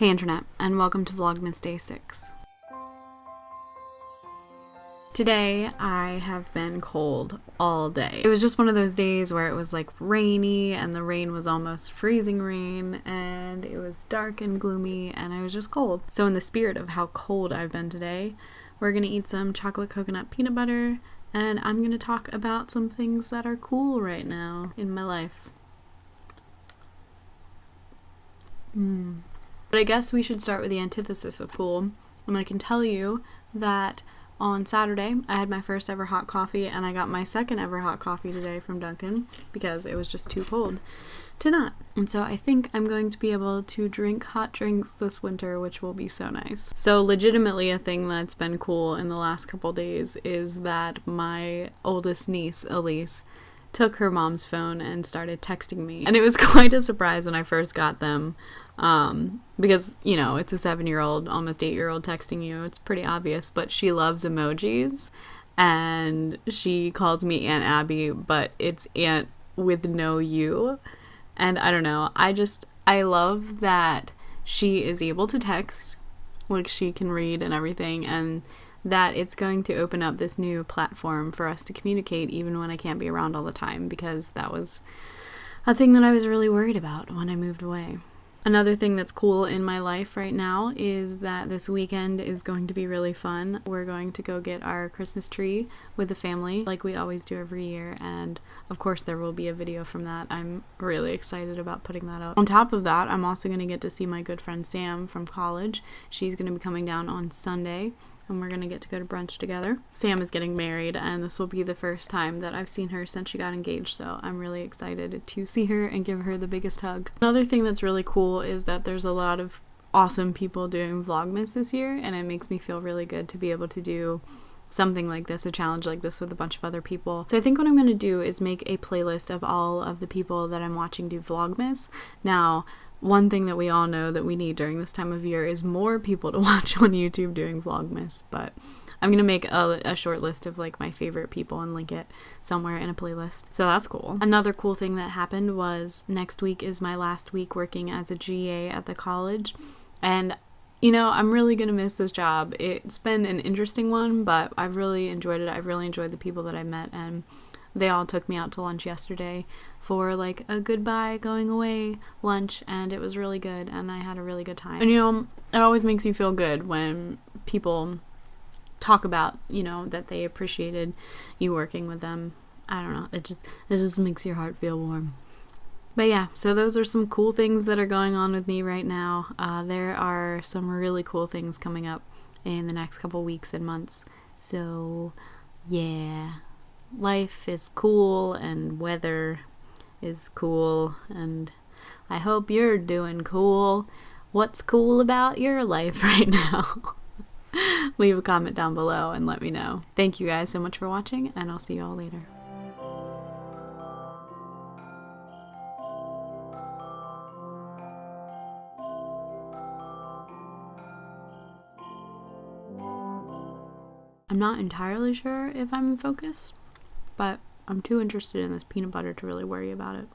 Hey Internet, and welcome to Vlogmas Day 6. Today, I have been cold all day. It was just one of those days where it was like rainy and the rain was almost freezing rain and it was dark and gloomy and I was just cold. So in the spirit of how cold I've been today, we're gonna eat some chocolate coconut peanut butter and I'm gonna talk about some things that are cool right now in my life. Hmm. But I guess we should start with the antithesis of cool. And I can tell you that on Saturday, I had my first ever hot coffee, and I got my second ever hot coffee today from Dunkin' because it was just too cold to not. And so I think I'm going to be able to drink hot drinks this winter, which will be so nice. So, legitimately, a thing that's been cool in the last couple days is that my oldest niece, Elise, took her mom's phone and started texting me. And it was quite a surprise when I first got them um, because, you know, it's a seven year old, almost eight year old texting you. It's pretty obvious, but she loves emojis and she calls me Aunt Abby, but it's Aunt with no U. And I don't know, I just, I love that she is able to text, like she can read and everything, and that it's going to open up this new platform for us to communicate even when I can't be around all the time because that was a thing that I was really worried about when I moved away. Another thing that's cool in my life right now is that this weekend is going to be really fun. We're going to go get our Christmas tree with the family, like we always do every year, and of course, there will be a video from that. I'm really excited about putting that up. On top of that, I'm also going to get to see my good friend Sam from college. She's going to be coming down on Sunday and we're gonna get to go to brunch together. Sam is getting married, and this will be the first time that I've seen her since she got engaged, so I'm really excited to see her and give her the biggest hug. Another thing that's really cool is that there's a lot of awesome people doing Vlogmas this year, and it makes me feel really good to be able to do something like this, a challenge like this with a bunch of other people. So I think what I'm going to do is make a playlist of all of the people that I'm watching do Vlogmas. Now, one thing that we all know that we need during this time of year is more people to watch on YouTube doing Vlogmas, but I'm gonna make a, a, short list of like my favorite people and link it somewhere in a playlist. So that's cool. Another cool thing that happened was next week is my last week working as a GA at the college, and you know, I'm really gonna miss this job. It's been an interesting one, but I've really enjoyed it. I've really enjoyed the people that I met and they all took me out to lunch yesterday for like a goodbye going away lunch and it was really good and I had a really good time. And you know, it always makes you feel good when people talk about, you know, that they appreciated you working with them. I don't know. It just it just makes your heart feel warm. But yeah, so those are some cool things that are going on with me right now. Uh, there are some really cool things coming up in the next couple weeks and months. So, yeah life is cool and weather is cool and I hope you're doing cool. What's cool about your life right now? Leave a comment down below and let me know. Thank you guys so much for watching and I'll see you all later. I'm not entirely sure if I'm in focus but I'm too interested in this peanut butter to really worry about it.